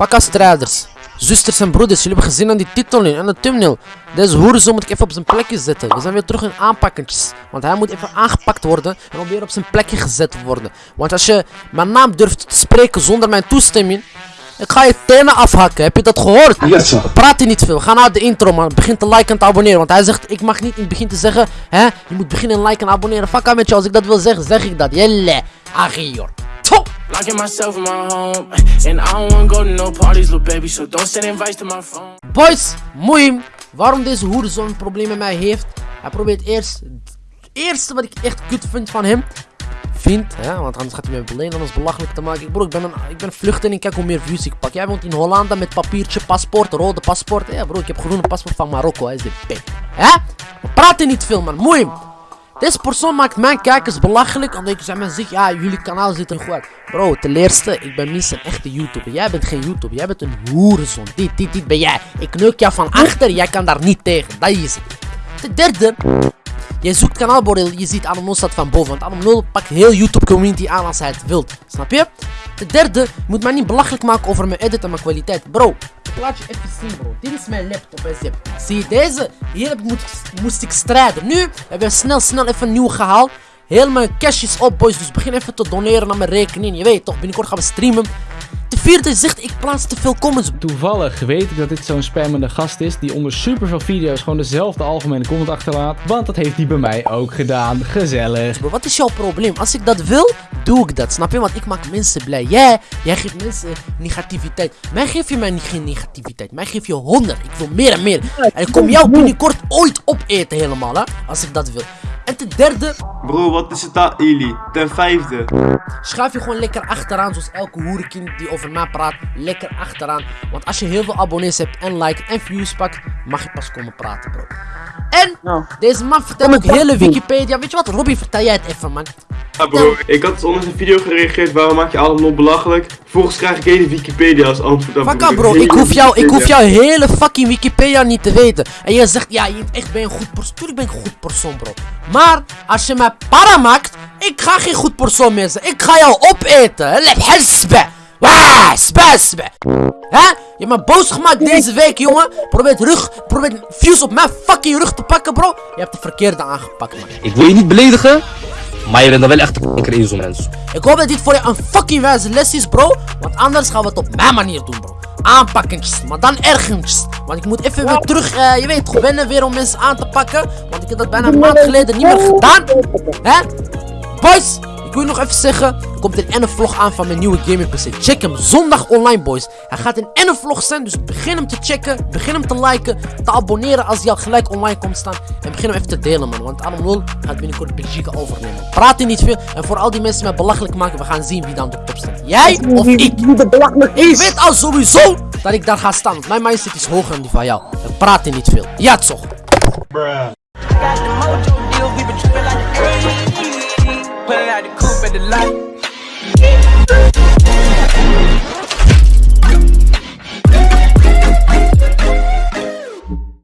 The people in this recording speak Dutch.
Fakka strijders. Zusters en broeders, jullie hebben gezien aan die titel nu, aan de thumbnail. Deze hoerenzoon moet ik even op zijn plekje zetten. We zijn weer terug in aanpakkentjes. Want hij moet even aangepakt worden en dan weer op zijn plekje gezet worden. Want als je mijn naam durft te spreken zonder mijn toestemming, ik ga je tenen afhakken. Heb je dat gehoord? Yes, sir. Praat hij niet veel. Ga naar de intro, man. Begin te liken en te abonneren. Want hij zegt, ik mag niet in het begin te zeggen, hè, je moet beginnen en liken en abonneren. Fuck met je, als ik dat wil zeggen, zeg ik dat. Jelle, Agior. Locking myself in my home, and I don't go to no parties, little baby. So don't send invites to my phone. Boys, Moeim, waarom deze hoerenzoon een probleem met mij heeft. Hij probeert eerst, het eerste wat ik echt kut vind van hem. Vind, hè, want anders gaat hij me beleden, anders belachelijk te maken. Ik, bro, ik ben een, ik ben vluchteling, kijk hoe meer views ik pak. Jij woont in Hollanda met papiertje, paspoort, rode paspoort. Ja bro, ik heb groene paspoort van Marokko, hij is de P. Hè? We praten niet veel man, Moeim. Deze persoon maakt mijn kijkers belachelijk omdat zeg maar zeg, ja, jullie kanaal ziet er goed. Bro, ten eerste, ik ben minstens een echte YouTuber. Jij bent geen YouTuber, jij bent een hoerenzoon. Dit, dit, dit ben jij. Ik neuk jou van achter, jij kan daar niet tegen. Dat is het. Ten derde, jij zoekt kanaalbordel, je ziet Anomno staat van boven. Want Anomno pakt heel YouTube community aan als hij het wilt. Snap je? Ten derde, je moet mij niet belachelijk maken over mijn edit en mijn kwaliteit. Bro, ik laat je even zien bro. Dit is mijn laptop zip. Zie je deze? Hier heb ik moest ik strijden. Nu hebben we snel snel even nieuw gehaald. Heel mijn cash is op boys, dus begin even te doneren naar mijn rekening. Je weet toch, binnenkort gaan we streamen. De vierde zegt, ik plaats te veel comments. Toevallig weet ik dat dit zo'n spammende gast is die onder superveel video's gewoon dezelfde algemene comment achterlaat. Want dat heeft hij bij mij ook gedaan. Gezellig. Bro, wat is jouw probleem? Als ik dat wil, doe ik dat. Snap je? Want ik maak mensen blij. Jij, jij geeft mensen negativiteit. Mij geef je mij niet geen negativiteit. Mij geef je honderd. Ik wil meer en meer. En ik kom jou binnenkort ooit opeten helemaal, hè? Als ik dat wil. En ten derde, Bro, wat is het daar, Eli? Ten vijfde. schuif je gewoon lekker achteraan. Zoals elke hoerenkind die over mij praat. Lekker achteraan. Want als je heel veel abonnees hebt en likes en views pakt, mag je pas komen praten, bro. En deze man vertelt ook hele Wikipedia. Weet je wat, Robbie, vertel jij het even, man. Ja bro, ik had onder zijn video gereageerd, waarom maak je allemaal nog belachelijk? Vervolgens krijg ik hele Wikipedia als antwoord op. Fuck bro. Ik hoef, jou, ik hoef jouw hele fucking Wikipedia niet te weten. En je zegt, ja, je echt ben een goed persoon. Tuurlijk ben ik een goed persoon, bro. Maar als je mij para maakt, ik ga geen goed persoon meer zijn. Ik ga jou opeten. Lep hesbe. Waa, sbe, sbe. Hè? Je hebt me boos gemaakt deze week, jongen. Probeer rug, probeer views op mijn fucking rug te pakken, bro. Je hebt de verkeerde aangepakt, man. Ik wil je niet beledigen, maar je bent dan wel echt een in zo'n mens. Ik hoop dat dit voor je een fucking wijze les is, bro. Want anders gaan we het op mijn manier doen, bro. Aanpakkentjes, maar dan ergens. Want ik moet even weer terug, eh, je weet, wennen weer om mensen aan te pakken. Want ik heb dat bijna een maand geleden niet meer gedaan. Hè? Boys, ik wil je nog even zeggen. Er komt een ene vlog aan van mijn nieuwe gaming PC. Check hem zondag online, boys. Hij gaat een ene vlog zijn, dus begin hem te checken. Begin hem te liken, te abonneren als hij al gelijk online komt staan. En begin hem even te delen, man. Want Adam 0 gaat binnenkort Belgique overnemen. Praat hier niet veel. En voor al die mensen mij belachelijk maken, we gaan zien wie dan de top staat. Jij of ik? Ik weet al sowieso dat ik daar ga staan. Want mijn mindset is hoger dan die van jou. En praat hier niet veel. Ja, toch?